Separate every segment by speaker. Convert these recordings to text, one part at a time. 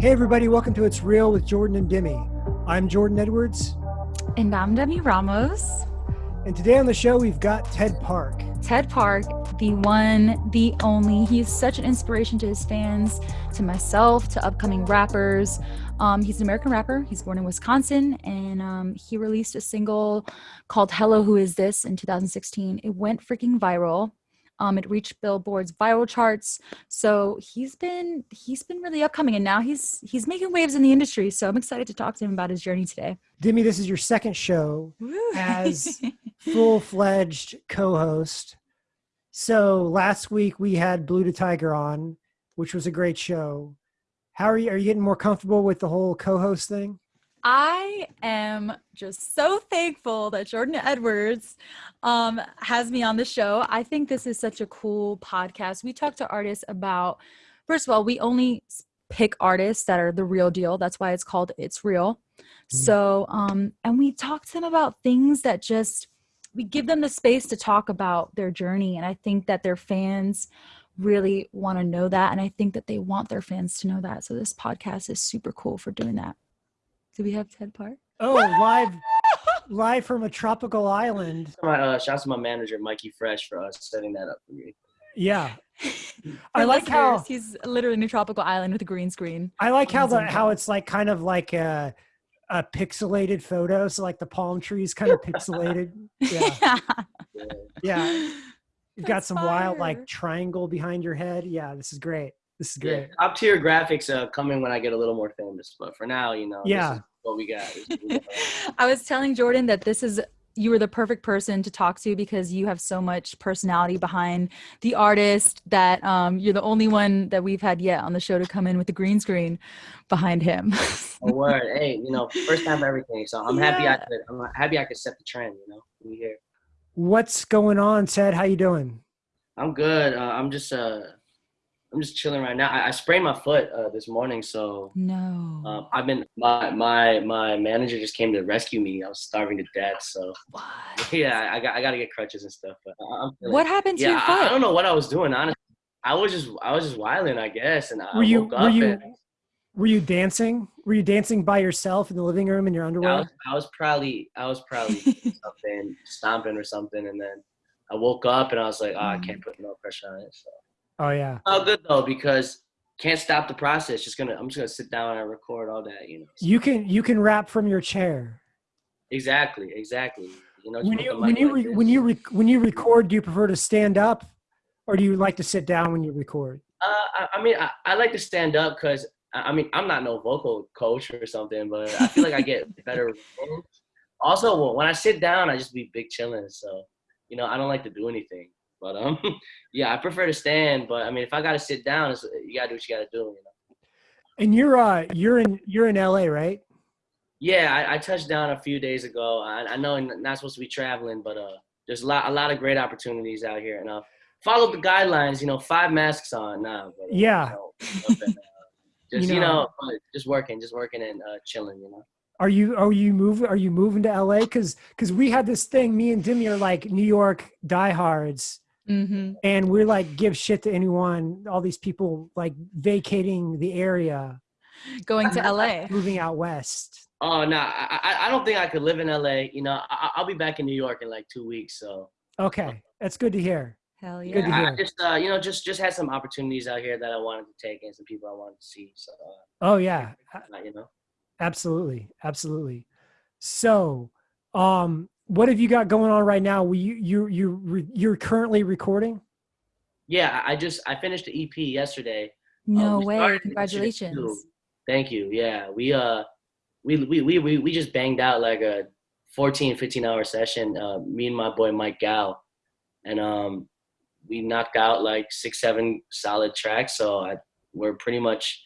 Speaker 1: Hey, everybody, welcome to It's Real with Jordan and Demi. I'm Jordan Edwards.
Speaker 2: And I'm Demi Ramos.
Speaker 1: And today on the show, we've got Ted Park.
Speaker 2: Ted Park, the one, the only. He's such an inspiration to his fans, to myself, to upcoming rappers. Um, he's an American rapper. He's born in Wisconsin, and um, he released a single called "Hello, Who Is This" in 2016. It went freaking viral. Um, it reached Billboard's viral charts. So he's been he's been really upcoming, and now he's he's making waves in the industry. So I'm excited to talk to him about his journey today.
Speaker 1: Demi, this is your second show
Speaker 2: Woo.
Speaker 1: as full fledged co-host. So last week we had Blue to Tiger on, which was a great show. How are you? Are you getting more comfortable with the whole co-host thing?
Speaker 2: I am just so thankful that Jordan Edwards um, has me on the show. I think this is such a cool podcast. We talk to artists about, first of all, we only pick artists that are the real deal. That's why it's called It's Real.
Speaker 1: Mm.
Speaker 2: So, um, and we talk to them about things that just, we give them the space to talk about their journey. And I think that their fans really want to know that. And I think that they want their fans to know that. So this podcast is super cool for doing that. Do we have Ted Park?
Speaker 1: Oh, live, live from a tropical island.
Speaker 3: My uh, shouts to my manager Mikey Fresh for us setting that up for me.
Speaker 1: Yeah, I like how
Speaker 2: he's literally in a tropical island with a green screen.
Speaker 1: I like how the how it's like kind of like a a pixelated photo. So like the palm trees kind of pixelated. Yeah,
Speaker 3: Yeah.
Speaker 1: yeah. You've got
Speaker 2: That's
Speaker 1: some wild like triangle behind your head. Yeah, this is great. This is
Speaker 3: Yeah,
Speaker 1: great.
Speaker 3: top tier graphics uh, coming when I get a little more famous, but for now, you know, this
Speaker 1: Yeah.
Speaker 3: Is what we got. This is what we got.
Speaker 2: I was telling Jordan that this is you were the perfect person to talk to because you have so much personality behind the artist that um, you're the only one that we've had yet on the show to come in with the green screen behind him.
Speaker 3: A word, hey, you know, first time for everything. So I'm happy I could. I'm happy I could set the trend. You know, we here.
Speaker 1: What's going on, Ted? How you doing?
Speaker 3: I'm good. Uh, I'm just uh, I'm just chilling right now. I, I sprained my foot uh, this morning, so
Speaker 2: no.
Speaker 3: um, I've been my my my manager just came to rescue me. I was starving to death, so
Speaker 2: what?
Speaker 3: yeah, I got I got to get crutches and stuff. But I-
Speaker 2: What happened to
Speaker 3: yeah,
Speaker 2: your
Speaker 3: I,
Speaker 2: foot?
Speaker 3: I don't know what I was doing. Honestly, I was just I was just wilding, I guess, and I
Speaker 1: Were you
Speaker 3: woke
Speaker 1: were you
Speaker 3: and
Speaker 1: were you dancing? Were you dancing by yourself in the living room in your
Speaker 3: I
Speaker 1: underwear?
Speaker 3: was, I was probably I was probably something stomping or something, and then I woke up and I was like, oh, I can't put no pressure on it. So
Speaker 1: Oh yeah.
Speaker 3: Oh, good though because can't stop the process. Just gonna I'm just gonna sit down and record all that, you know. So-
Speaker 1: You can you can rap from your chair.
Speaker 3: exactly, exactly. You know,
Speaker 1: When you when you
Speaker 3: like
Speaker 1: when you re, when you record, do you prefer to stand up, or do you like to sit down when you record?
Speaker 3: Uh, I, I mean, I, I like to stand up because I I mean I'm not no vocal coach or something, but I feel like I get better. also, when I sit down, I just be big chilling. So, you know, I don't like to do anything. But um, yeah, I prefer to stand. But I mean, if I gotta sit down, it's, you gotta do what you gotta do. You know.
Speaker 1: And you're uh you're in you're in LA, right?
Speaker 3: Yeah, I, I touched down a few days ago. I, I know I'm not supposed to be traveling, but uh, there's a lot a lot of great opportunities out here, and uh, follow the guidelines. You know, five masks on now. But, uh,
Speaker 1: Yeah.
Speaker 3: you know, uh, just
Speaker 1: You
Speaker 3: you
Speaker 1: know-
Speaker 3: know, uh, just working, just working and uh, chilling. You know.
Speaker 1: Are you are you moving are you moving to LA? Cause cause we had this thing, me and Demi are like New York diehards,
Speaker 2: hmm
Speaker 1: and we're like give shit to anyone, all these people like vacating the area,
Speaker 2: Going to LA.
Speaker 1: moving out west.
Speaker 3: Oh no, I, I I don't think I could live in LA. You know, I, I'll be back in New York in like two weeks. So
Speaker 1: Okay. That's good to hear.
Speaker 2: Hell
Speaker 1: Good to
Speaker 2: yeah.
Speaker 3: I, I just uh, you know just just had some opportunities out here that I wanted to take and some people I wanted to see. So uh,
Speaker 1: Oh yeah.
Speaker 3: you know.
Speaker 1: Absolutely. Absolutely. So um what have you got going on right now? You you you re- you're currently recording?
Speaker 3: Yeah, I I just I finished the EP yesterday.
Speaker 2: No
Speaker 3: we
Speaker 2: way. Congratulations.
Speaker 3: Thank you. Yeah, we uh we we we we, we just banged out like a 14 15 hour session uh me and my boy Mike Gal and um we knocked out like 6 7 solid tracks so I we're pretty much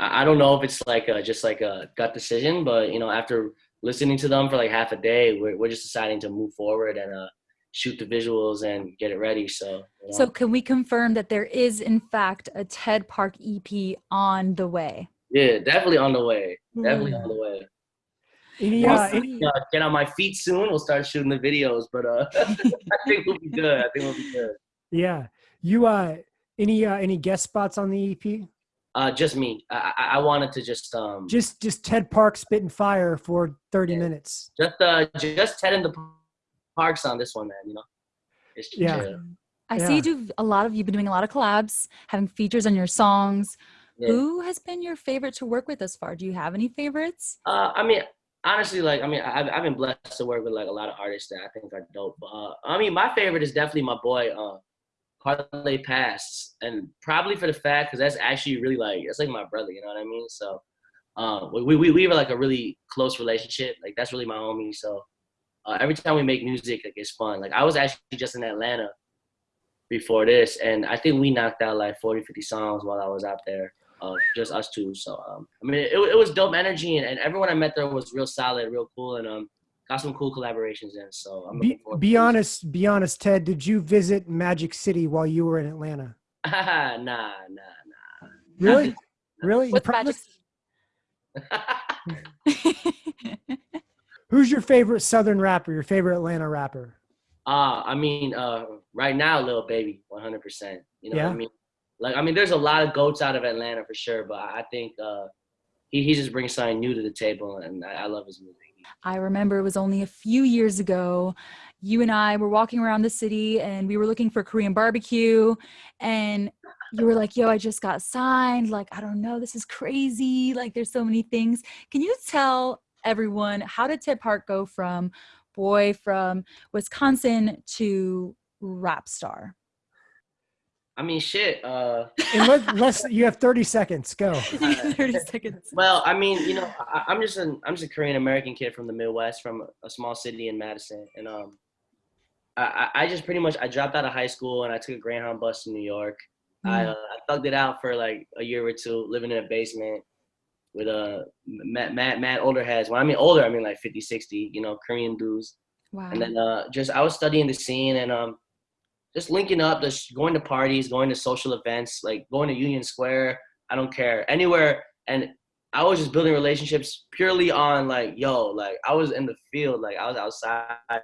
Speaker 3: I, I don't know if it's like a, just like a gut decision but you know after listening to them for like half a day we're we're just deciding to move forward and uh shoot the visuals and get it ready so you know.
Speaker 2: So can we confirm that there is in fact a TED Park EP on the way?
Speaker 3: yeah definitely on the way definitely
Speaker 1: Ooh.
Speaker 3: on the way
Speaker 1: Any,
Speaker 2: We'll see.
Speaker 1: any-
Speaker 3: uh, get on my feet soon. We'll start shooting the videos, but uh, I think we'll be good. I think we'll be good.
Speaker 1: yeah. You uh any uh any guest spots on the EP?
Speaker 3: Uh, just me. I, I, I wanted to just um
Speaker 1: Just just Ted Park spitting fire for 30
Speaker 3: Yeah.
Speaker 1: minutes.
Speaker 3: just uh just Ted in the parks on this one, man. You know. It's
Speaker 1: Yeah.
Speaker 3: chill.
Speaker 2: I
Speaker 1: Yeah.
Speaker 2: see you do a lot of you've been doing a lot of collabs, having features on your songs.
Speaker 3: Yeah.
Speaker 2: Who has been your favorite to work with thus far? Do you have any favorites?
Speaker 3: Uh, I mean, honestly, like, I mean, I've, I've been blessed to work with like a lot of artists that I think are dope. But, uh, I mean, my favorite is definitely my boy, uh, Parlay Pass, and probably for the fact because that's actually really like that's like my brother. You know what I mean? So, uh, we we we have like a really close relationship. Like that's really my homie. So, uh, every time we make music, like it's fun. Like I was actually just in Atlanta before this, and I think we knocked out like 40, 50 songs while I was out there uh, just us two. So um, I mean, it, it was dope energy, and, and everyone I met there was real solid, real cool, and um, got some cool collaborations in. So I'm
Speaker 1: Be, be
Speaker 3: to
Speaker 1: honest, be honest, Ted. Did you visit Magic City while you were in Atlanta?
Speaker 3: nah, nah, nah.
Speaker 1: Really? Really? You
Speaker 2: What's Magic
Speaker 1: promise? Who's your favorite Southern rapper? Your favorite Atlanta rapper?
Speaker 3: uh, I mean, uh, right now, Lil Baby, 100. percent You know what I mean? Like, I mean, there's a lot of goats out of Atlanta for sure, but I think uh, he he just brings something new to the table, and I, I love his music.
Speaker 2: I remember it was only a few years ago. You and I were walking around the city and we were looking for Korean barbecue. And you were like, yo, I just got signed. Like, I don't know, this is crazy. Like, there's so many things. Can you tell everyone how did Ted Park go from boy from Wisconsin to rap star?
Speaker 3: I mean, shit. Uh,
Speaker 1: And let. You have 30 seconds. Go.
Speaker 2: 30 seconds.
Speaker 3: Well, I mean, you know, I, I'm just an I'm just a Korean American kid from the Midwest, from a small city in Madison, and um, I I I just pretty much I dropped out of high school and I took a Greyhound bus to New York. I
Speaker 2: Mm.
Speaker 3: uh, I thugged it out for like a year or two, living in a basement with a mad mad mad older heads. When I mean older, I mean like 50, 60, you know, Korean dudes.
Speaker 2: Wow.
Speaker 3: And then uh, just I was studying the scene and um, just linking up, just going to parties, going to social events, like going to Union Square. I don't care anywhere. And I was just building relationships purely on like, yo, like I was in the field, like I was outside.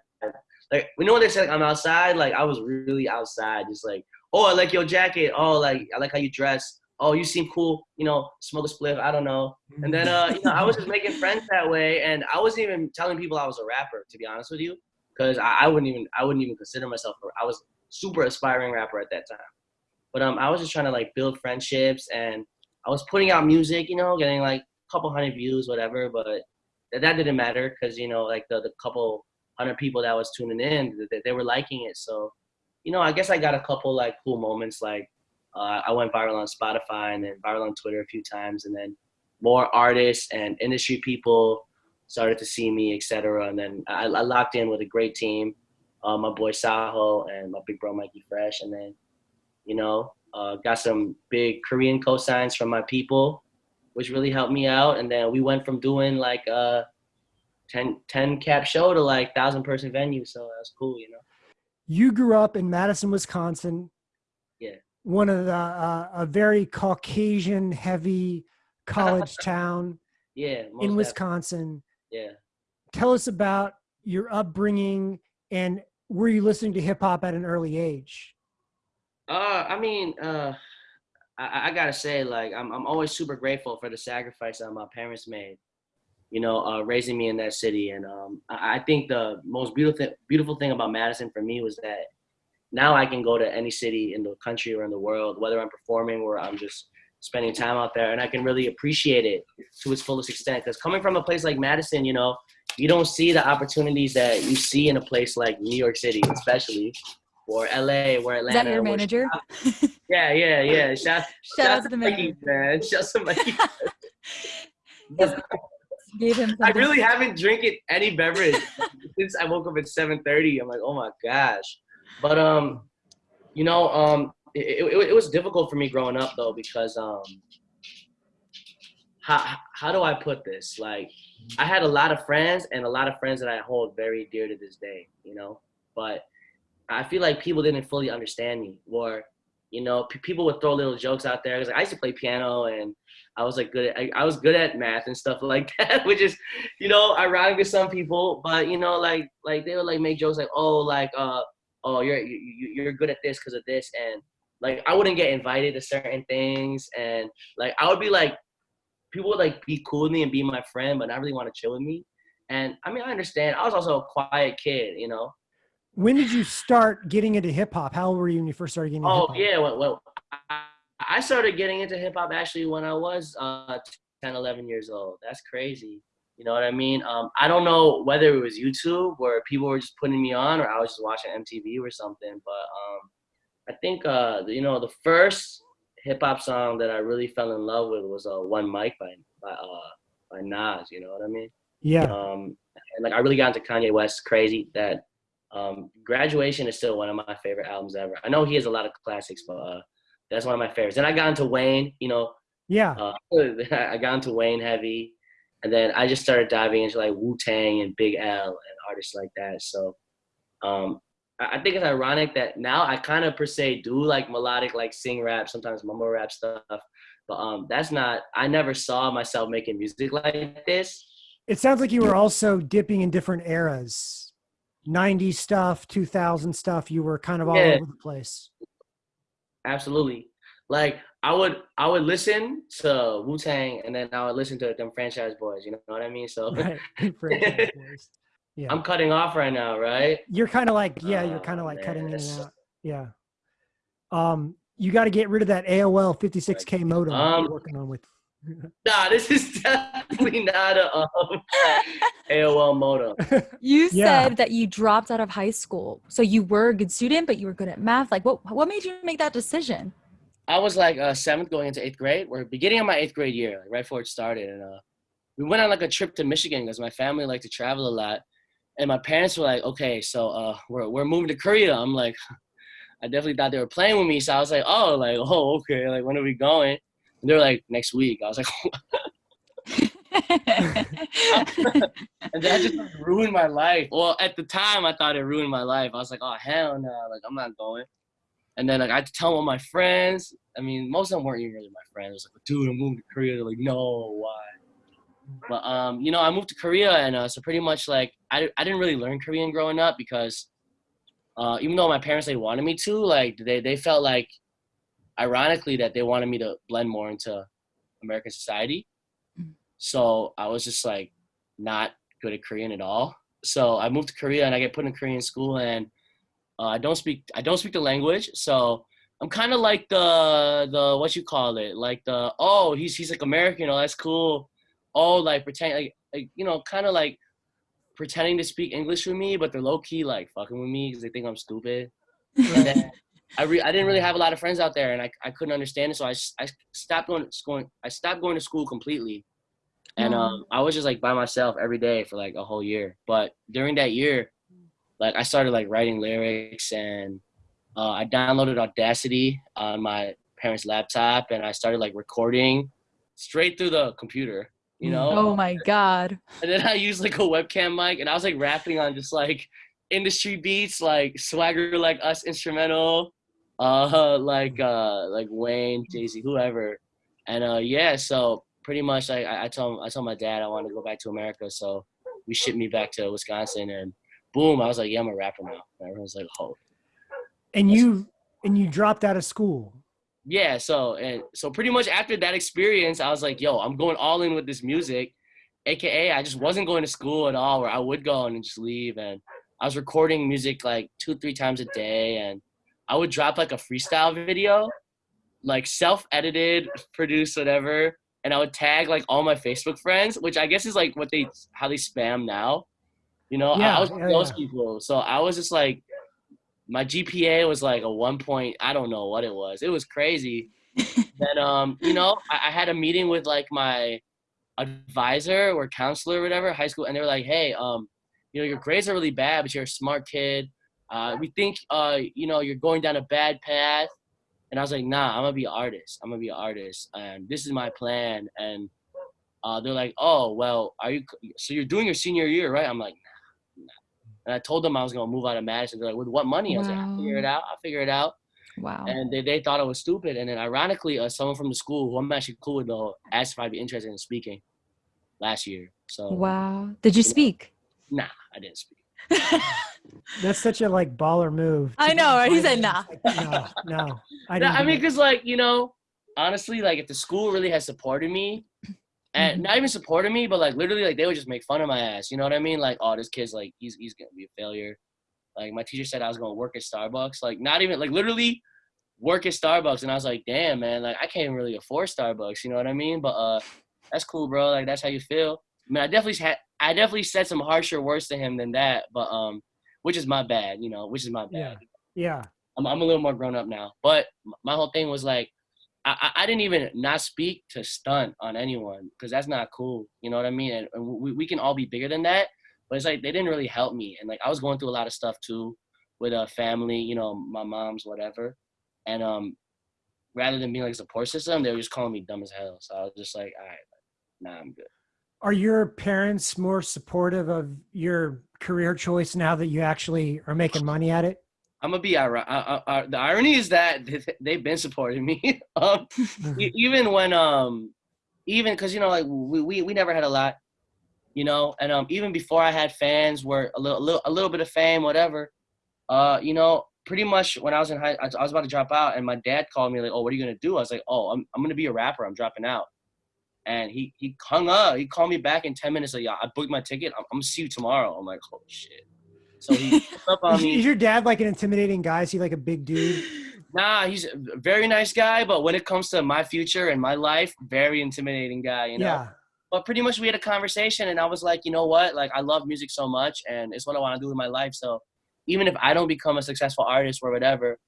Speaker 3: Like you know when they say like, I'm outside, like I was really outside, just like, oh, I like your jacket. Oh, like I like how you dress. Oh, you seem cool. You know, smoke a spliff. I don't know. And then, uh, you know, I was just making friends that way, and I wasn't even telling people I was a rapper, to be honest with you, because I, I wouldn't even I wouldn't even consider myself. A, I was super aspiring rapper at that time, but um, I was just trying to like build friendships, and I was putting out music, you know, getting like a couple hundred views, whatever. But that, didn't matter because you know, like the the couple hundred people that was tuning in, they, they were liking it. So, you know, I guess I got a couple like cool moments, like uh, I went viral on Spotify and then viral on Twitter a few times, and then more artists and industry people started to see me, etc. And then I, I locked in with a great team, uh, my boy Saho and my big bro Mikey Fresh, and then you know uh, got some big Korean cosigns from my people, which really helped me out. And then we went from doing like a 10, 10 cap show to like thousand person venue, so that's cool, you know.
Speaker 1: You grew up in Madison, Wisconsin.
Speaker 3: Yeah.
Speaker 1: One of the uh, a very Caucasian heavy college town
Speaker 3: Yeah,
Speaker 1: in
Speaker 3: definitely.
Speaker 1: Wisconsin.
Speaker 3: Yeah.
Speaker 1: Tell us about your upbringing and were you listening to hip hop at an early age?
Speaker 3: Uh, I mean, uh, I, I gotta say, like, I'm I'm always super grateful for the sacrifice that my parents made. You know, uh, raising me in that city, and um, I, I think the most beautiful beautiful thing about Madison for me was that now I can go to any city in the country or in the world, whether I'm performing or I'm just spending time out there, and I can really appreciate it to its fullest extent. Because coming from a place like Madison, you know, you don't see the opportunities that you see in a place like New York City, especially, or LA, or Atlanta.
Speaker 2: Is that your manager?
Speaker 3: yeah, yeah, yeah. Shout,
Speaker 2: Shout out to the
Speaker 3: Mikey,
Speaker 2: manager.
Speaker 3: man. Shout out to Mikey.
Speaker 2: Gave him
Speaker 3: I really haven't drinking any beverage since I woke up at 7:30. I'm like, oh my gosh. But um, you know, um, it, it, it was difficult for me growing up though because um, how how do I put this? Like, I had a lot of friends and a lot of friends that I hold very dear to this day. You know, but I feel like people didn't fully understand me, or you know, people would throw little jokes out there. 'Cause I used to play piano and I was like good. At, I, I was good at math and stuff like that, which is, you know, ironic to some people. But you know, like like they would like make jokes like, oh, like uh, oh, you're you, you- you're good at this because of this, and like I wouldn't get invited to certain things, and like I would be like, people would like be cool with me and be my friend, but not really want to chill with me. And I mean, I understand. I was also a quiet kid, you know.
Speaker 1: When did you start getting into hip hop? How old were you when you first started getting? Into
Speaker 3: Oh
Speaker 1: hip-hop?
Speaker 3: Oh yeah, well, well I, I started getting into hip hop actually when I was uh, 10, 11 years old. That's crazy. You know what I mean? Um, I don't know whether it was YouTube or people were just putting me on, or I was just watching MTV or something. But um, I think uh, you know the first hip hop song that I really fell in love with was uh, "One Mic" by by uh, by Nas. You know what I mean?
Speaker 1: Yeah.
Speaker 3: Um, and like I really got into Kanye West crazy that um, Graduation is still one of my favorite albums ever. I know he has a lot of classics, but uh, that's one of my favorites. Then I got into Wayne, you know,
Speaker 1: Yeah.
Speaker 3: uh, I got into Wayne heavy, and then I just started diving into like Wu Tang and Big L and artists like that. So um, I, think it's ironic that now I kind of per se do like melodic, like sing rap, sometimes mumble rap stuff. But um, that's not. I never saw myself making music like this.
Speaker 1: It sounds like you were also dipping in different eras. 90s stuff, 2000 stuff. You were kind of all
Speaker 3: Yeah.
Speaker 1: over the place.
Speaker 3: Absolutely. Like I would I would listen to Wu Tang and then I would listen to Dem Franchize Boyz, you know what I mean? So
Speaker 1: Right. Franchise boys. Yeah.
Speaker 3: I'm cutting off right now, right?
Speaker 1: you're kind of like, yeah, you're
Speaker 3: Oh,
Speaker 1: kind of like cutting in and out. Yeah. Um, you got to get rid of that AOL 56K modem that
Speaker 3: Um,
Speaker 1: you're working on with.
Speaker 3: Nah, this is definitely not a um, AOL modem.
Speaker 2: You
Speaker 1: Yeah.
Speaker 2: said that you dropped out of high school. So you were a good student, but you were good at math. Like what what made you make that decision?
Speaker 3: I was like uh, seventh going into eighth grade. We're beginning of my eighth grade year, like right before it started, and uh, we went on like a trip to Michigan because my family liked to travel a lot, and my parents were like, "Okay, so uh, we're we're moving to Korea." I'm like, I definitely thought they were playing with me, so I was like, "Oh, like oh okay, like when are we going?" And they were like, "Next week." I was like, and that just like, ruined my life. Well, at the time, I thought it ruined my life. I was like, "Oh hell no!" Like I'm not going. And then like I had to tell all my friends. I mean, most of them weren't even really my friends. I was like, dude, I'm moving to Korea. They're like, no, why? But um, you know, I moved to Korea, and uh, so pretty much like I, I didn't really learn Korean growing up because uh, even though my parents they wanted me to, like they they felt like, ironically, that they wanted me to blend more into American society.
Speaker 2: Mm.
Speaker 3: So I was just like not good at Korean at all. So I moved to Korea and I get put in Korean school and uh, I don't speak I don't speak the language. So I'm kind of like the the what you call it like the oh he's he's like American oh that's cool oh like pretend like like you know kind of like pretending to speak English with me but they're low key like fucking with me because they think I'm stupid. I re- I didn't really have a lot of friends out there and I, I couldn't understand it so I, I stopped going going I stopped going to school completely. And um I was just like by myself every day for like a whole year. But during that year like I started like writing lyrics and uh, I downloaded Audacity on my parents' laptop and I started like recording straight through the computer, you know.
Speaker 2: oh my god.
Speaker 3: And then I used like a webcam mic and I was like rapping on just like industry beats, like Swagger Like Us instrumental, uh, like uh, like Wayne, Jay Z, whoever. And uh, yeah, so pretty much like I, I told I told my dad I wanted to go back to America, so we shipped me back to Wisconsin and boom, I was like, yeah, I'm a rapper now. And everyone's like, oh.
Speaker 1: And you, and you dropped out of school.
Speaker 3: Yeah so and so pretty much after that experience i was like yo i'm going all in with this music aka i just wasn't going to school at all where i would go and just leave and i was recording music like two three times a day and i would drop like a freestyle video like self-edited produced whatever and i would tag like all my facebook friends which i guess is like what they how they spam now you know
Speaker 1: Yeah,
Speaker 3: i was one
Speaker 1: yeah,
Speaker 3: those
Speaker 1: yeah.
Speaker 3: people so i was just like my GPA was like a one point. I don't know what it was. It was crazy. then um, you know, I, I had a meeting with like my advisor or counselor or whatever, high school, and they were like, "Hey, um, you know, your grades are really bad, but you're a smart kid. Uh, we think uh, you know, you're going down a bad path." And I was like, "Nah, I'm gonna be an artist. I'm gonna be an artist, and this is my plan." And uh, they're like, "Oh, well, are you? So you're doing your senior year, right?" I'm like. And I told them I was gonna move out of Madison. They're like, "With what money?" I was like, "I'll figure it out. I'll figure it out."
Speaker 2: Wow.
Speaker 3: and they, they thought I was stupid. And then ironically, uh, someone from the school who I'm actually cool with though asked if I'd be interested in speaking last year. So
Speaker 2: Wow. Did you speak?
Speaker 3: nah, I didn't speak.
Speaker 1: That's such a like baller move.
Speaker 2: I know, right? He said,
Speaker 1: nah. like, no, no. I,
Speaker 3: No,
Speaker 1: didn't
Speaker 3: I mean, because like you know, honestly, like if the school really has supported me, and
Speaker 1: Mhm.
Speaker 3: not even supporting me, but like literally, like they would just make fun of my ass. You know what I mean? Like, oh, this kid's like he's he's gonna be a failure. Like my teacher said I was gonna work at Starbucks. Like not even like literally work at Starbucks, and I was like, damn man, like I can't even really afford Starbucks. You know what I mean? But uh, that's cool, bro. Like that's how you feel. I mean, I definitely had I definitely said some harsher words to him than that, but um, which is my bad. You know, which is my bad.
Speaker 1: Yeah. Yeah.
Speaker 3: I'm, I'm a little more grown up now. But my whole thing was like, I, I didn't even not speak to stunt on anyone because that's not cool. You know what I mean? And, we, we can all be bigger than that. But it's like they didn't really help me. And like I was going through a lot of stuff too with a family, you know, my mom's, whatever. And um, rather than being like a support system, they were just calling me dumb as hell. So I was just like, all right, nah, I'm good.
Speaker 1: Are your parents more supportive of your career choice now that you actually are making money at it?
Speaker 3: I'm gonna be ironic. Uh, uh, uh, the irony is that they've been supporting me. um, even when um even because you know like we, we we never had a lot you know? And um even before i had fans were a little, a little a little bit of fame whatever uh you know pretty much when i was in high i I was about to drop out and my dad called me like oh what are you gonna do? I was like oh i'm, I'm gonna be a rapper. I'm dropping out. And he he hung up. He called me back in 10 minutes like yeah i booked my ticket. I'm, I'm gonna see you tomorrow. I'm like oh shit so he up on
Speaker 1: Is,
Speaker 3: me
Speaker 1: is your dad like an intimidating guy? Is he like a big dude?
Speaker 3: Nah, he's a very nice guy, but when it comes to my future and my life, very intimidating guy, you know.
Speaker 1: Yeah.
Speaker 3: But pretty much we had a conversation and I was like, you know what? Like I love music so much and it's what I want to do with my life. So even if I don't become a successful artist or whatever,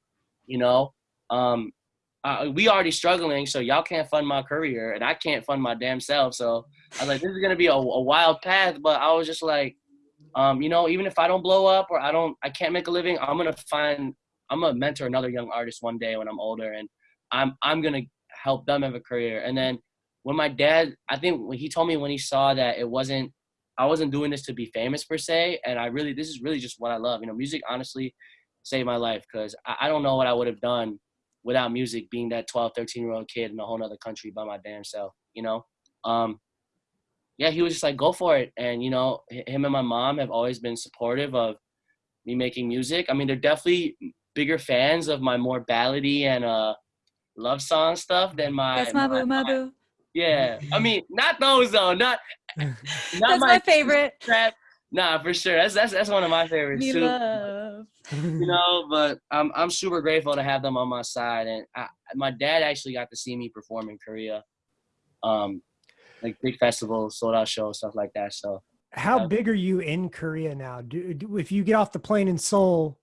Speaker 3: you know, um uh, we already struggling, so y'all can't fund my career and I can't fund my damn self. So I was like, this is gonna be a, a wild path, but I was just like, um, you know, even if I don't blow up or I don't, I can't make a living, I'm gonna find I'm gonna mentor another young artist one day when I'm older, and I'm I'm gonna help them have a career. And then when my dad, I think when he told me when he saw that it wasn't, I wasn't doing this to be famous per se, and I really this is really just what I love. You know, music honestly saved my life because I, I don't know what I would have done without music, being that 12, 13 year old kid in a whole other country by my damn self. You know, um, yeah, he was just like, go for it. And you know, him and my mom have always been supportive of me making music. I mean, they're definitely bigger fans of my more ballady and uh love song stuff than my,
Speaker 2: That's my boo, my boo.
Speaker 3: yeah. I mean, not those though. Not not
Speaker 2: That's my favorite.
Speaker 3: trap. Nah, for sure. That's that's that's one of my favorites
Speaker 2: Me
Speaker 3: too.
Speaker 2: love.
Speaker 3: You know, but I'm I'm super grateful to have them on my side. And I, my dad actually got to see me perform in Korea, um, like big festivals, sold out shows, stuff like that. So
Speaker 1: How
Speaker 3: Yeah.
Speaker 1: big are you in Korea now? Do, do if you get off the plane in Seoul,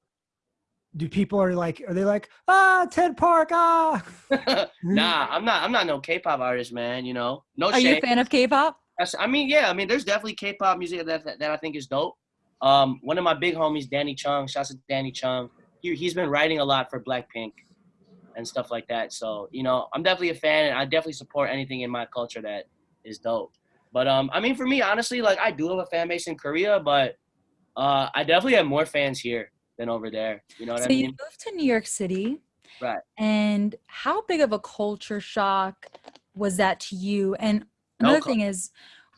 Speaker 1: do people are like are they like ah Ted Park ah?
Speaker 3: nah, I'm not. I'm not no K-pop artist, man. You know, no
Speaker 2: Are you a fan of K-pop?
Speaker 3: That's- I mean, yeah. I mean, there's definitely K-pop music that that, that I think is dope. Um, one of my big homies, Danny Chung. Shouts to Danny Chung. He he's been writing a lot for Blackpink and stuff like that. So you know, I'm definitely a fan, and I definitely support anything in my culture that is dope. But um, I mean, for me, honestly, like I do have a fan base in Korea, but uh, I definitely have more fans here than over there. You know what
Speaker 2: So
Speaker 3: I
Speaker 2: you moved to New York City.
Speaker 3: Right.
Speaker 2: And how big of a culture shock was that to you? And another
Speaker 3: cul-
Speaker 2: thing is,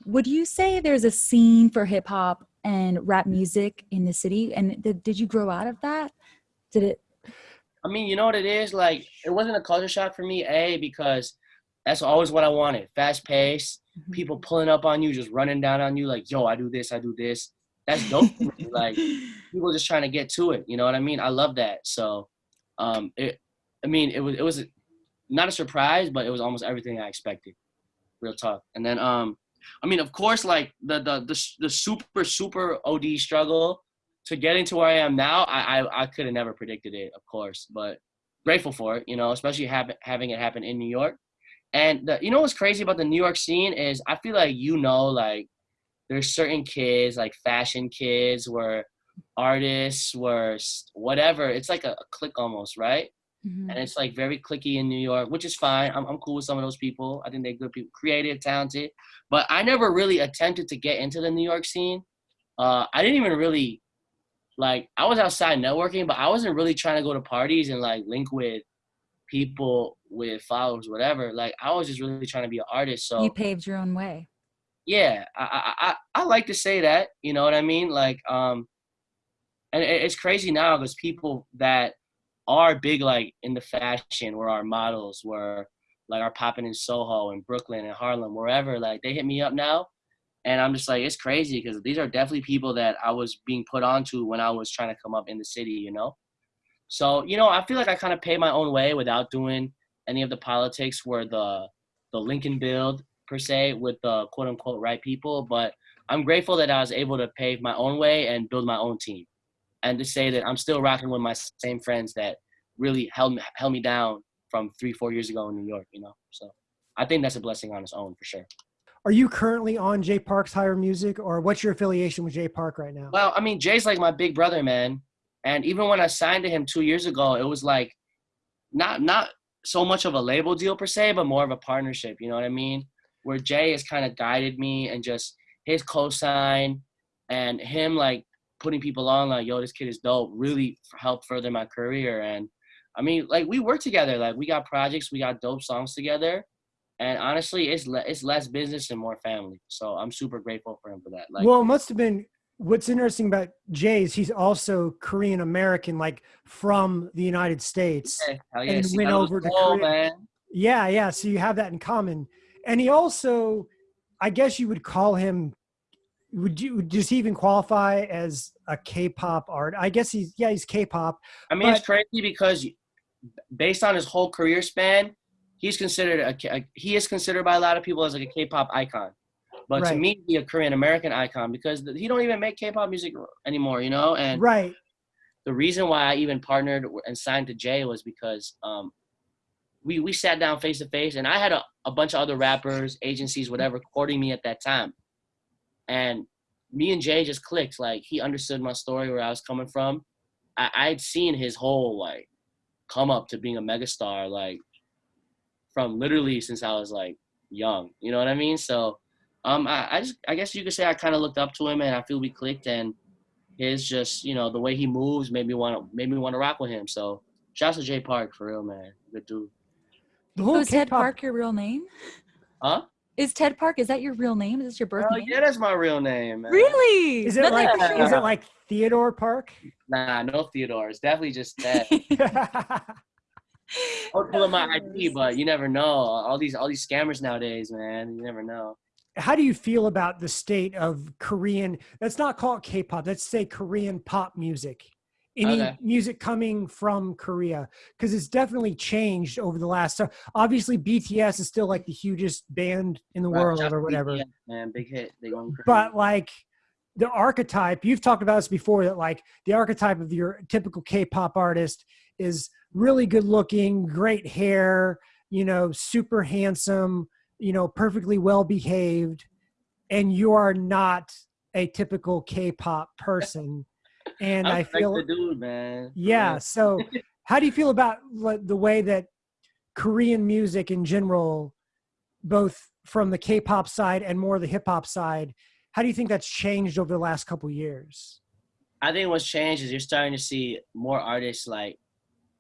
Speaker 2: would you say there's a scene for hip hop and rap music in the city? And did, did you grow out of that? Did it?
Speaker 3: I mean, you know what it is? Like, it wasn't a culture shock for me, A, because that's always what I wanted. Fast pace,
Speaker 2: Mm-hmm.
Speaker 3: people pulling up on you, just running down on you, like, yo, I do this, I do this. That's dope. Like, people just trying to get to it. You know what I mean? I love that. So, um, it, I mean, it was, it was not a surprise, but it was almost everything I expected. Real talk. And then, um, I mean, of course, like the, the, the, the super, super OD struggle to getting to where I am now, I, I, I could have never predicted it, of course, but grateful for it, you know, especially have, having it happen in New York. And the, you know what's crazy about the New York scene is I feel like you know like there's certain kids like fashion kids where artists were whatever. It's like a, a clique almost, right?
Speaker 2: Mhm.
Speaker 3: And it's like very clicky in New York, which is fine. I'm I'm cool with some of those people. I think they're good people, creative, talented. But I never really attempted to get into the New York scene. Uh, I didn't even really like I was outside networking, but I wasn't really trying to go to parties and like link with people with followers, whatever. Like I was just really trying to be an artist. So
Speaker 2: You paved your own way.
Speaker 3: yeah, I, I I I like to say that. You know what I mean? Like um, and it's crazy now because people that are big like in the fashion where our models were like are popping in Soho and Brooklyn and Harlem, wherever, like they hit me up now. And I'm just like, it's crazy because these are definitely people that I was being put onto when I was trying to come up in the city, you know? So, you know, I feel like I kind of pay my own way without doing any of the politics were the the Lincoln build per se with the quote unquote right people. But I'm grateful that I was able to pave my own way and build my own team. And to say that I'm still rocking with my same friends that really held me, held me down from three, four years ago in New York, you know? So I think that's a blessing on its own for sure.
Speaker 1: Are you currently on Jay Park's Higher Music or what's your affiliation with Jay Park right now?
Speaker 3: Well, I mean, Jay's like my big brother, man. And even when I signed to him two years ago, it was like not not so much of a label deal per se, but more of a partnership. You know what I mean? Where Jay has kind of guided me and just his cosign and him like putting people on like, yo, this kid is dope, really helped further my career. And I mean, like we work together. Like we got projects, we got dope songs together. And honestly, it's le- it's less business and more family. So I'm super grateful for him for that. Like,
Speaker 1: well, it must have been what's interesting about Jay is he's also Korean American, like from the United States,
Speaker 3: yeah, yeah.
Speaker 1: and
Speaker 3: See,
Speaker 1: went over to
Speaker 3: cool,
Speaker 1: Korea.
Speaker 3: man.
Speaker 1: Yeah, yeah. So you have that in common, and he also, I guess you would call him. Would you does he even qualify as a K-pop art? I guess he's yeah he's K-pop.
Speaker 3: I mean, it's crazy because based on his whole career span, he's considered a, a he is considered by a lot of people as like a K-pop icon. But to me, he a Korean American icon because he don't even make K-pop music anymore, you know. And
Speaker 1: Right.
Speaker 3: the reason why I even partnered and signed to Jay was because um, we we sat down face to face, and I had a, a bunch of other rappers, agencies, whatever, courting me at that time, and me and Jay just clicked. Like he understood my story, where I was coming from. I, I'd seen his whole like come up to being a megastar, like from literally since I was like young. You know what I mean? So, um, I, I just I guess you could say I kind of looked up to him, and I feel we clicked, and his just you know the way he moves made me want to made me want to rock with him. So, shouts to Jay Park for real, man. Good dude.
Speaker 1: The whole
Speaker 2: is Ted Park your real name?
Speaker 3: Huh?
Speaker 2: Is Ted Park? Is that your real name? Is this your birth
Speaker 3: Oh
Speaker 2: name?
Speaker 3: yeah, that's my real name, man.
Speaker 2: Really?
Speaker 1: Is it
Speaker 2: Nothing
Speaker 1: like is it like Theodore Park?
Speaker 3: Nah, no Theodore. It's definitely just that. I was pulling my ID, but you never know. All these all these scammers nowadays, man. You never know.
Speaker 1: How do you feel about the state of Korean? Let's not call it K-pop. Let's say Korean pop music. Any
Speaker 3: Okay.
Speaker 1: music coming from Korea because it's definitely changed over the last. So obviously, BTS is still like the hugest band in the
Speaker 3: Right,
Speaker 1: world or whatever.
Speaker 3: BTS, man, big hit.
Speaker 1: But like the archetype you've talked about this before that like the archetype of your typical k-pop artist is really good looking great hair you know super handsome you know perfectly well behaved and you are not a typical k-pop person and i
Speaker 3: like
Speaker 1: feel
Speaker 3: the dude, man.
Speaker 1: Yeah so how do you feel about the way that korean music in general both from the k-pop side and more the hip-hop side how do you think that's changed over the last couple years
Speaker 3: I think what's changed is you're starting to see more artists like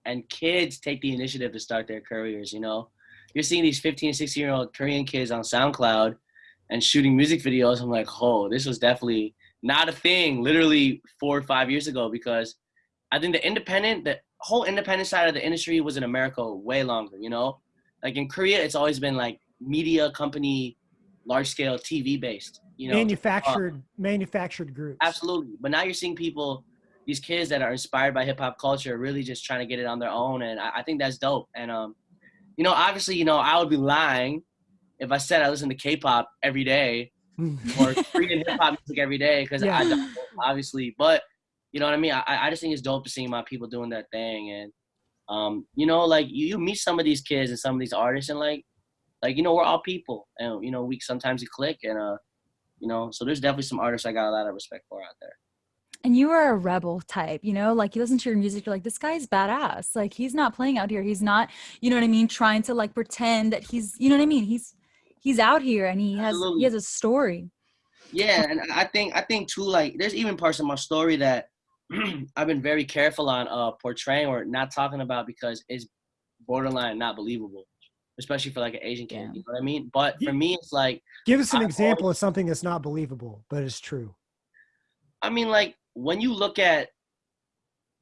Speaker 3: and kids take the initiative to start their careers, you know. You're seeing these 15, 16 year old Korean kids on SoundCloud and shooting music videos. I'm like, oh, this was definitely not a thing literally four or five years ago because I think the independent, the whole independent side of the industry was in America way longer, you know? Like in Korea, it's always been like media company, large scale TV based, you know?
Speaker 1: manufactured manufactured groups
Speaker 3: Absolutely. But now you're seeing people, these kids that are inspired by hip hop culture, really just trying to get it on their own, and I, I think that's dope. And um, you know, obviously, you know, I would be lying if I said I listen to K-pop every day or Korean hip hop music every day because
Speaker 1: Yeah.
Speaker 3: I don't, obviously. But you know what I mean? I, I just think it's dope to see my people doing that thing, and um, you know, like you, you meet some of these kids and some of these artists, and like, like you know, we're all people, and you know, we sometimes you click, and uh, you know, so there's definitely some artists I got a lot of respect for out there.
Speaker 2: And you are a rebel type, you know, like you listen to your music, you're like, this guy's badass. Like he's not playing out here. He's not, you know what I mean, trying to like pretend that he's, you know what I mean? He's he's out here and he has
Speaker 3: Absolutely.
Speaker 2: he has a story.
Speaker 3: Yeah, and I think I think too like there's even parts of my story that I've been very careful on uh portraying or not talking about because it's borderline not believable, especially for like an Asian kid.
Speaker 2: Yeah.
Speaker 3: You know what I mean? But for me, it's like
Speaker 1: give us an
Speaker 3: I've
Speaker 1: example of something that's not believable but it's true
Speaker 3: I mean like when you look at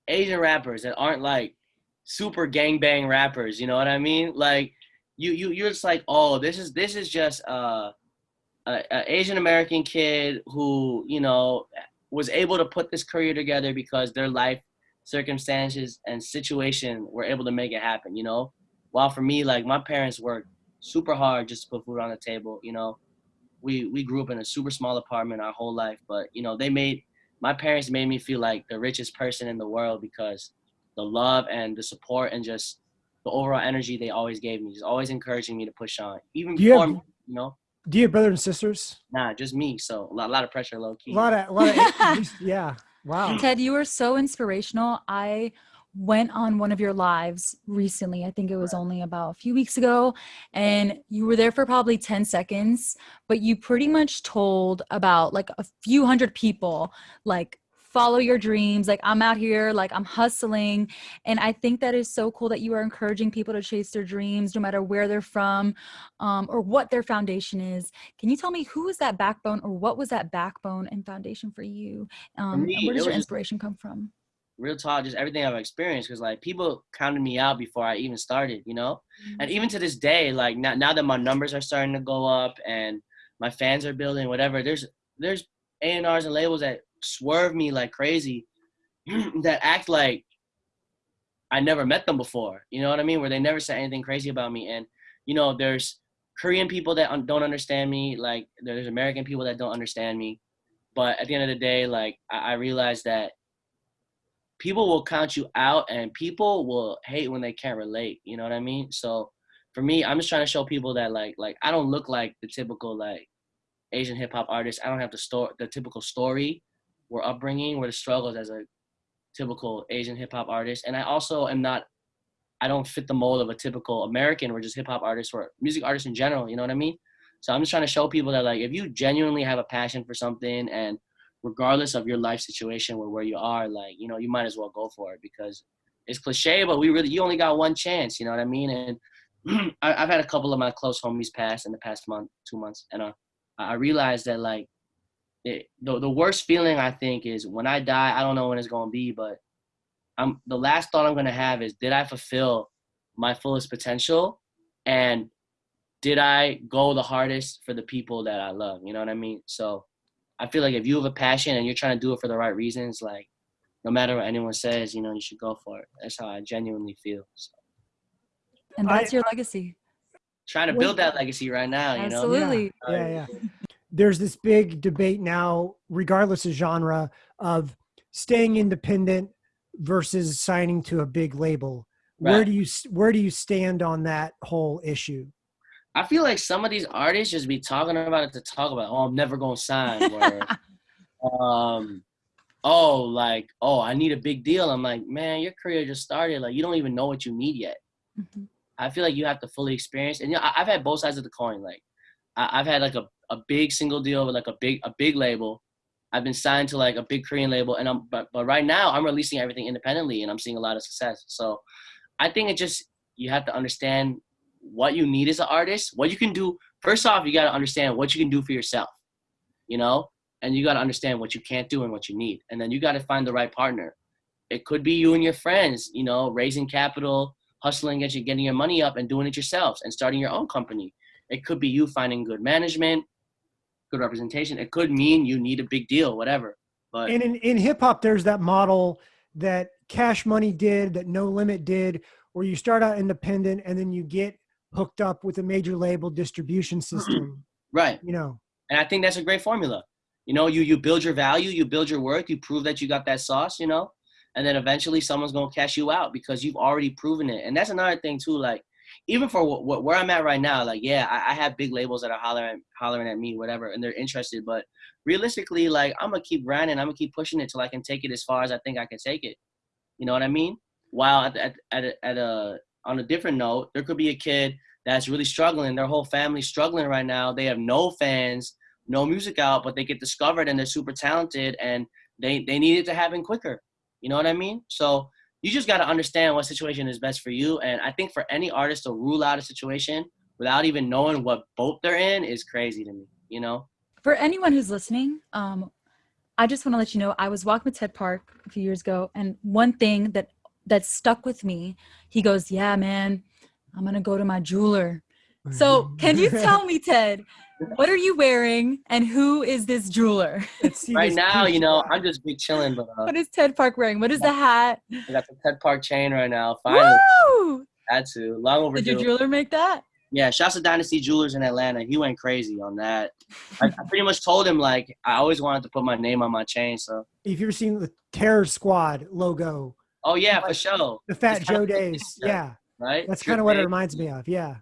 Speaker 3: Asian rappers that aren't like super gangbang rappers. You know what I mean? Like you you you're just like, oh, this is this is just uh, a, a Asian American kid who you know was able to put this career together because their life circumstances and situation were able to make it happen. You know, while for me, like my parents worked super hard just to put food on the table. You know, we we grew up in a super small apartment our whole life, but you know they made my parents made me feel like the richest person in the world because the love and the support and just the overall energy they always gave me, just always encouraging me to push on, even
Speaker 1: Do you
Speaker 3: before
Speaker 1: have-
Speaker 3: you know.
Speaker 1: Do you have brothers and sisters?
Speaker 3: Nah, just me. So a lot, lot of pressure, low key.
Speaker 1: A lot of, a lot of, yeah. Wow.
Speaker 2: Ted, you were so inspirational. I went on one of your lives recently. I think it was only about a few weeks ago. And you were there for probably 10 seconds, but you pretty much told about like a few hundred people, like, follow your dreams. Like, I'm out here, like, I'm hustling. And I think that is so cool that you are encouraging people to chase their dreams, no matter where they're from um, or what their foundation is. Can you tell me who was that backbone or what was that backbone and foundation for you? Um,
Speaker 3: me,
Speaker 2: and where does your inspiration come from?
Speaker 3: Real talk, just everything I've experienced. Cause like people counted me out before I even started, you know. And mm-hmm. even to this day, like now, now that my numbers are starting to go up and my fans are building, whatever. There's there's A and R's and labels that swerve me like crazy, that act like I never met them before. You know what I mean? Where they never said anything crazy about me. And you know, there's Korean people that un- don't understand me. Like there's American people that don't understand me. But at the end of the day, like I, I realized that people will count you out and people will hate when they can't relate. You know what I mean? So for me, I'm just trying to show people that like like I don't look like the typical like Asian hip hop artist. I don't have the story the typical story or upbringing or the struggles as a typical Asian hip hop artist. And I also am not I don't fit the mold of a typical American or just hip hop artist or music artist in general, you know what I mean? So I'm just trying to show people that like if you genuinely have a passion for something and regardless of your life situation or where you are, like, you know, you might as well go for it because it's cliche, but we really you only got one chance, you know what I mean? And I, I've had a couple of my close homies pass in the past month, two months, and uh, I realized that like it, the the worst feeling I think is when I die. I don't know when it's gonna be, but I'm the last thought I'm gonna have is did I fulfill my fullest potential, and did I go the hardest for the people that I love? You know what I mean? So I feel like if you have a passion and you're trying to do it for the right reasons, like no matter what anyone says, you know, you should go for it. That's how I genuinely feel. So,
Speaker 2: And
Speaker 1: I-
Speaker 2: that's your legacy.
Speaker 3: trying to build that legacy right now. You know.
Speaker 2: Absolutely.
Speaker 1: Yeah, yeah. There's this big debate now, regardless of genre, of staying independent versus signing to a big label.
Speaker 3: Right.
Speaker 1: Where do you where do you stand on that whole issue?
Speaker 3: I feel like some of these artists just be talking about it to talk about. Oh, I'm never gonna sign. Or, um, oh, like, oh, I need a big deal. I'm like, man, your career just started. Like, you don't even know what you need yet.
Speaker 2: Mhm.
Speaker 3: I feel like you have to fully experience. And you know, I- I've had both sides of the coin. Like, I- I've had like a, a big single deal with like a big a big label. I've been signed to like a big Korean label, and I'm but but right now I'm releasing everything independently, and I'm seeing a lot of success. So, I think it just you have to understand what you need as an artist, what you can do. First off, you got to understand what you can do for yourself, you know, and you got to understand what you can't do and what you need, and then you got to find the right partner. It could be you and your friends, you know, raising capital, hustling, getting getting your money up, and doing it yourselves, and starting your own company. It could be you finding good management, good representation. It could mean you need a big deal, whatever. But
Speaker 1: And in, in hip hop, there's that model that Cash Money did, that No Limit did, where you start out independent and then you get hooked up with a major label distribution mm-hmm. system.
Speaker 3: right,
Speaker 1: You know,
Speaker 3: and I think that's a great formula. You know, you you build your value, you build your worth, you prove that you got that sauce. You know, and then eventually someone's gonna cash you out because you've already proven it. And that's another thing too. Like, even for what, what where I'm at right now, like, yeah, I, I have big labels that are hollering hollering at me, whatever, and they're interested. But realistically, like, I'm gonna keep grinding. I'm gonna keep pushing it till I can take it as far as I think I can take it. You know what I mean? While at at at a, at a on a different note, there could be a kid that's really struggling. Their whole family's struggling right now. They have no fans, no music out, but they get discovered and they're super talented and they they need it to happen quicker. You know what I mean? So you just got to understand what situation is best for you. And I think for any artist to rule out a situation without even knowing what boat they're in is crazy to me. You know?
Speaker 2: For anyone who's listening, um, I just want to let you know I was walking with Ted Park a few years ago, and one thing that that stuck with me, he goes, "Yeah, man, I'm gonna go to my jeweler." So, can you tell me, Ted, what are you wearing, and who is this jeweler?
Speaker 3: Right now, you know. I'm just be chilling, but uh,
Speaker 2: What is Ted Park wearing? What is the hat?
Speaker 3: I got the Ted Park chain right now. Finally,
Speaker 2: Woo!
Speaker 3: had to. Long overdue
Speaker 2: Did your jeweler make that?
Speaker 3: Yeah, shouts to Dynasty Jewelers in Atlanta. He went crazy on that. I, I pretty much told him like I always wanted to put my name on my chain. So,
Speaker 1: If you've ever seen the Terror Squad logo,
Speaker 3: oh yeah, for sure.
Speaker 1: the Fat
Speaker 3: It's kinda
Speaker 1: Joe
Speaker 3: like-
Speaker 1: days, yeah,
Speaker 3: Right.
Speaker 1: that's kind of what it reminds me of. Yeah,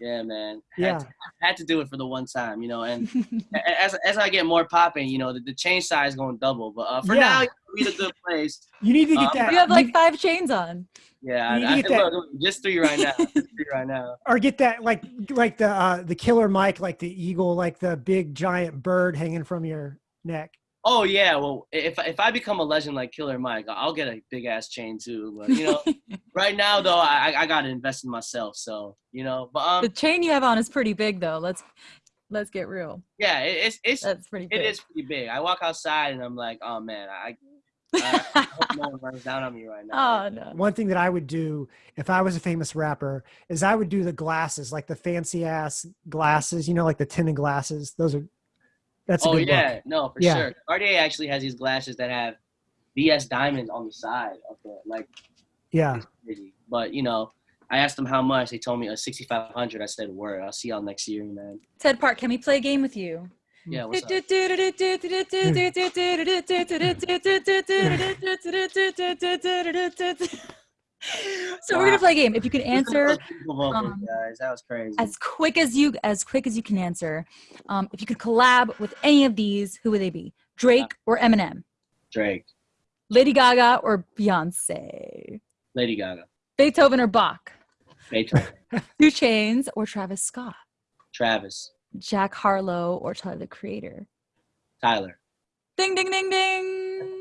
Speaker 3: Yeah, man. Had
Speaker 1: yeah.
Speaker 3: to, had to do it for the one time, you know. And as as I get more popping, you know, the, the chain size going double. But uh, for
Speaker 1: Yeah.
Speaker 3: now, we're in a good place.
Speaker 1: You need to get
Speaker 3: Um,
Speaker 1: that.
Speaker 2: you have like five chains on.
Speaker 3: Yeah,
Speaker 1: You
Speaker 3: I, I, look, look, just three right now. Just three right now.
Speaker 1: or get that like like the uh the Killer Mike, like the eagle, like the big giant bird hanging from your neck.
Speaker 3: Oh yeah, well, if if I become a legend like Killer Mike, I'll get a big ass chain too. But you know, right now though, I I gotta invest in myself. So you know, but um,
Speaker 2: the chain you have on is pretty big, though. Let's let's get real.
Speaker 3: yeah, it, it's it's
Speaker 2: That's pretty big.
Speaker 3: it is pretty big. I walk outside and I'm like, oh man, I, I, I hope no one runs down on me right now.
Speaker 2: oh no.
Speaker 1: One thing that I would do if I was a famous rapper is I would do the glasses, like the fancy ass glasses, you know, like the tinted glasses. Those are that's a
Speaker 3: oh
Speaker 1: good
Speaker 3: yeah,
Speaker 1: look.
Speaker 3: no, for
Speaker 1: Yeah.
Speaker 3: sure. Cartier actually has these glasses that have VS diamonds on the side of the like
Speaker 1: Yeah.
Speaker 3: But you know, I asked them how much. They told me a sixty five hundred. I said, word. I'll see y'all next year, man.
Speaker 2: Ted Park, can we play a game with you?
Speaker 3: Yeah, what's up?
Speaker 2: So we're gonna play a game. If you can answer
Speaker 3: those beautiful vocals,
Speaker 2: um,
Speaker 3: guys. That was crazy.
Speaker 2: as quick as you as quick as you can answer, um, if you could collab with any of these, who would they be? Drake or Eminem?
Speaker 3: Drake,
Speaker 2: Lady Gaga or Beyonce?
Speaker 3: Lady Gaga,
Speaker 2: Beethoven or Bach?
Speaker 3: Beethoven,
Speaker 2: 2 Chainz or Travis Scott?
Speaker 3: Travis,
Speaker 2: Jack Harlow or Tyler the Creator?
Speaker 3: Tyler.
Speaker 2: Ding ding ding ding!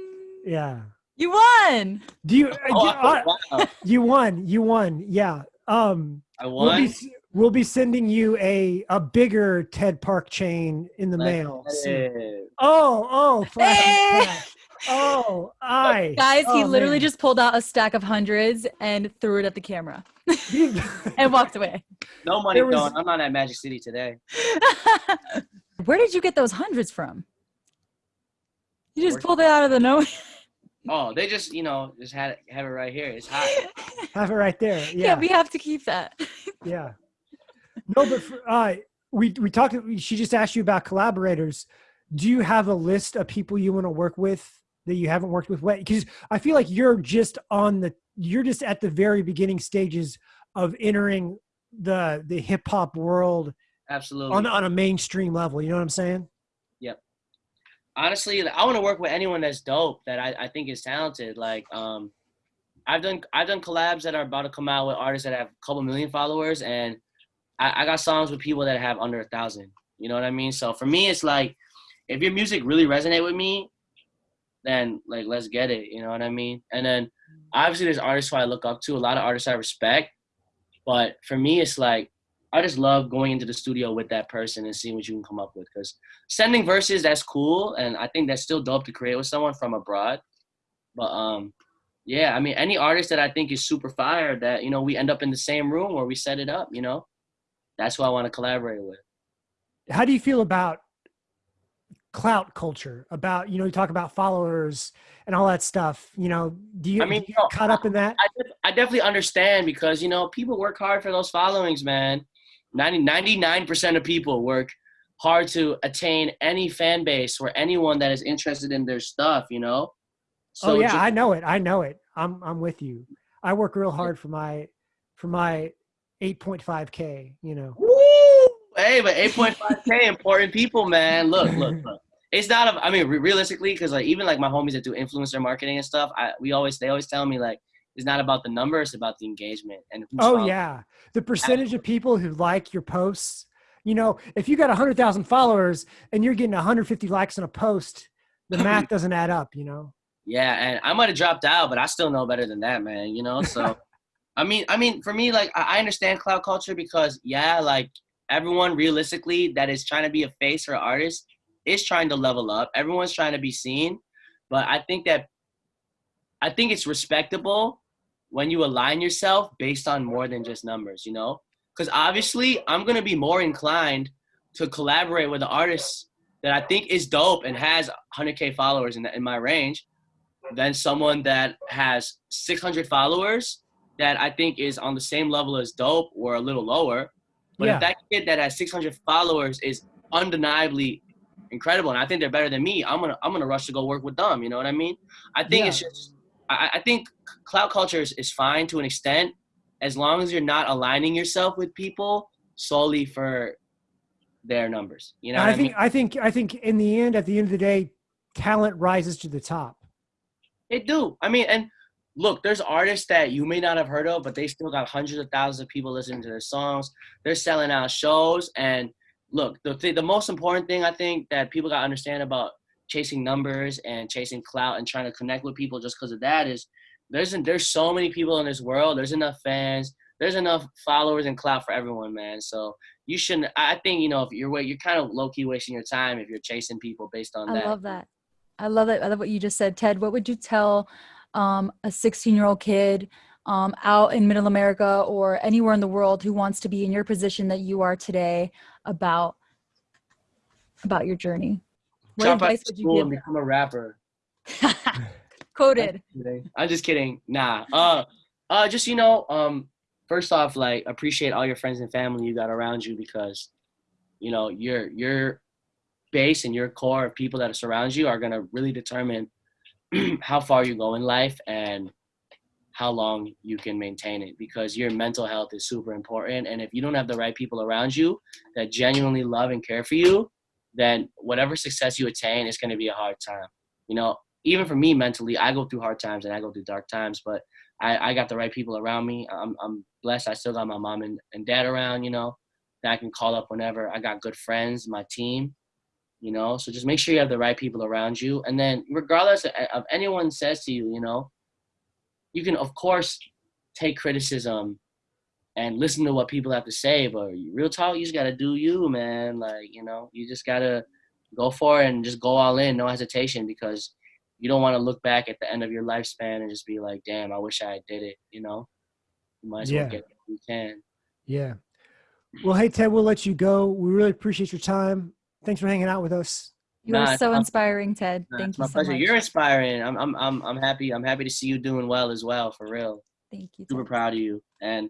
Speaker 1: Yeah.
Speaker 2: You won.
Speaker 1: Do you
Speaker 3: Oh,
Speaker 1: you, uh,
Speaker 3: wow.
Speaker 1: you won. You won. Yeah. Um
Speaker 3: I
Speaker 1: we'll be
Speaker 3: won.
Speaker 1: we'll be sending you a a bigger Ted Park chain in the mail. soon.
Speaker 3: Hey.
Speaker 1: Oh, oh, flash
Speaker 2: Hey!
Speaker 1: pan. Oh, I
Speaker 2: Guys, he
Speaker 1: Oh,
Speaker 2: literally
Speaker 1: man.
Speaker 2: just pulled out a stack of hundreds and threw it at the camera and walked away.
Speaker 3: No money
Speaker 1: was-
Speaker 3: going. I'm not at Magic City today.
Speaker 2: Where did you get those hundreds from? You just pulled it out of the no.
Speaker 3: Oh, they just you know just had it, have it right here. It's hot.
Speaker 1: have it right there.
Speaker 2: yeah.
Speaker 1: Yeah,
Speaker 2: we have to keep that.
Speaker 1: yeah. No, but for, uh, we we talked. She just asked you about collaborators. Do you have a list of people you want to work with that you haven't worked with? What? Because I feel like you're just on the you're just at the very beginning stages of entering the the hip hop world
Speaker 3: Absolutely.
Speaker 1: on on a mainstream level. You know what I'm saying?
Speaker 3: Honestly, I want to work with anyone that's dope that I, I think is talented. Like, um, I've done I've done collabs that are about to come out with artists that have a couple million followers, and I, I got songs with people that have under a thousand. You know what I mean? So for me, it's like if your music really resonate with me, then like let's get it. You know what I mean? And then obviously there's artists who I look up to, a lot of artists I respect, but for me, it's like I just love going into the studio with that person and seeing what you can come up with. Because sending verses, that's cool, and I think that's still dope to create with someone from abroad. But um, yeah, I mean, any artist that I think is super fire, that you know, we end up in the same room or we set it up. You know, that's who I want to collaborate with.
Speaker 1: How do you feel about clout culture? About you know, you talk about followers and all that stuff. You know, do you,
Speaker 3: I mean,
Speaker 1: you
Speaker 3: no,
Speaker 1: caught up in that?
Speaker 3: I, I definitely understand because you know people work hard for those followings, man. 99 percent of people work hard to attain any fan base or anyone that is interested in their stuff. You know.
Speaker 1: oh yeah,
Speaker 3: ju-
Speaker 1: I know it. I know it. I'm I'm with you. I work real hard for my for my 8.5k. You know.
Speaker 3: Woo! Hey, but 8.5k important people, man. Look, look, look. It's not. A, I mean, re- realistically, because like even like my homies that do influencer marketing and stuff, I we always they always tell me like it's not about the number, it's about the engagement and
Speaker 1: Oh
Speaker 3: following.
Speaker 1: yeah, the percentage of people who like your posts. You know, if you got 100,000 followers and you're getting 150 likes on a post, the math doesn't add up. You know.
Speaker 3: Yeah, and I might have dropped out, but I still know better than that, man. You know, so I mean, I mean, for me, like I I understand clout culture because yeah, like everyone realistically that is trying to be a face or artist, is trying to level up. Everyone's trying to be seen, but I think that I think it's respectable when you align yourself based on more than just numbers, you know? Because obviously, I'm gonna be more inclined to collaborate with an artist that I think is dope and has 100k followers in, in my range than someone that has 600 followers that I think is on the same level as dope or a little lower. But
Speaker 1: Yeah.
Speaker 3: if that kid that has 600 followers is undeniably incredible and I think they're better than me, I'm gonna I'm gonna rush to go work with them. You know what I mean? I think it's just I, I think clout culture is, is fine to an extent as long as you're not aligning yourself with people solely for their numbers. You know
Speaker 1: I
Speaker 3: I,
Speaker 1: think
Speaker 3: mean?
Speaker 1: I think I think in the end, at the end of the day, talent rises to the top.
Speaker 3: It do. I mean, and look, there's artists that you may not have heard of, but they still got hundreds of thousands of people listening to their songs. They're selling out shows. And look, the th- the most important thing I think that people got to understand about chasing numbers and chasing clout and trying to connect with people just because of that is there's there's so many people in this world. There's enough fans. There's enough followers and clout for everyone, man. So you shouldn't. I think you know if you're you're kind of low key wasting your time if you're chasing people based on
Speaker 2: I
Speaker 3: that.
Speaker 2: I love that. I love that. I love what you just said, Ted. What would you tell um, a 16 year old kid um, out in middle America or anywhere in the world who wants to be in your position that you are today about about your journey? What
Speaker 3: Drop
Speaker 2: advice would you
Speaker 3: and
Speaker 2: give?
Speaker 3: become a rapper.
Speaker 2: Quoted.
Speaker 3: I'm just kidding. Nah. Uh, uh, just you know, um, first off, like appreciate all your friends and family you got around you because, you know, your your base and your core of people that surround you are gonna really determine how far you go in life and how long you can maintain it because your mental health is super important and if you don't have the right people around you that genuinely love and care for you then whatever success you attain is going to be a hard time. You know even for me mentally i go through hard times and i go through dark times but i, I got the right people around me. I'm, I'm blessed. I still got my mom and, and dad around you know that i can call up whenever. I got good friends my team you know so just make sure you have the right people around you. And then regardless of, of anyone says to you you know you can of course take criticism and listen to what people have to say but real talk you just gotta do you man like you know you just gotta go for it and just go all in no hesitation because you don't want to look back at the end of your lifespan and just be like damn i wish i did it you know you might as
Speaker 1: Yeah.
Speaker 3: well get what you can
Speaker 1: Yeah. Well, hey Ted, we'll let you go. We really appreciate your time. Thanks for hanging out with us.
Speaker 2: You
Speaker 3: Nah,
Speaker 2: are
Speaker 3: it's
Speaker 2: so
Speaker 3: my-
Speaker 2: inspiring, Ted.
Speaker 3: Nah,
Speaker 2: Thank
Speaker 3: it's
Speaker 2: you
Speaker 3: my
Speaker 2: so
Speaker 3: pleasure
Speaker 2: much.
Speaker 3: you're inspiring I'm, I'm i'm i'm happy i'm happy to see you doing well as well for real
Speaker 2: Thank you.
Speaker 3: super
Speaker 2: Ted.
Speaker 3: proud of you and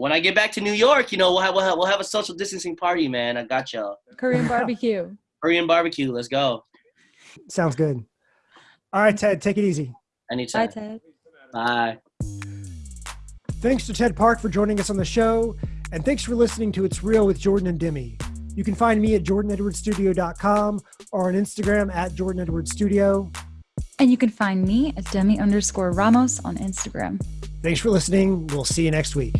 Speaker 3: when I get back to New York, you know, we'll have, we'll have, we'll have a social distancing party, man. I got y'all.
Speaker 2: Korean barbecue.
Speaker 3: Korean barbecue. Let's go.
Speaker 1: Sounds good. All right, Ted, take it easy.
Speaker 3: Anytime.
Speaker 2: Bye, Ted.
Speaker 3: Bye.
Speaker 1: Thanks to Ted Park for joining us on the show, and thanks for listening to It's Real with Jordan and Demi. You can find me at jordanedwardsstudio.com or on Instagram at jordanedwardsstudio.
Speaker 2: And you can find me at Demi underscore Ramos on Instagram.
Speaker 1: Thanks for listening. We'll see you next week.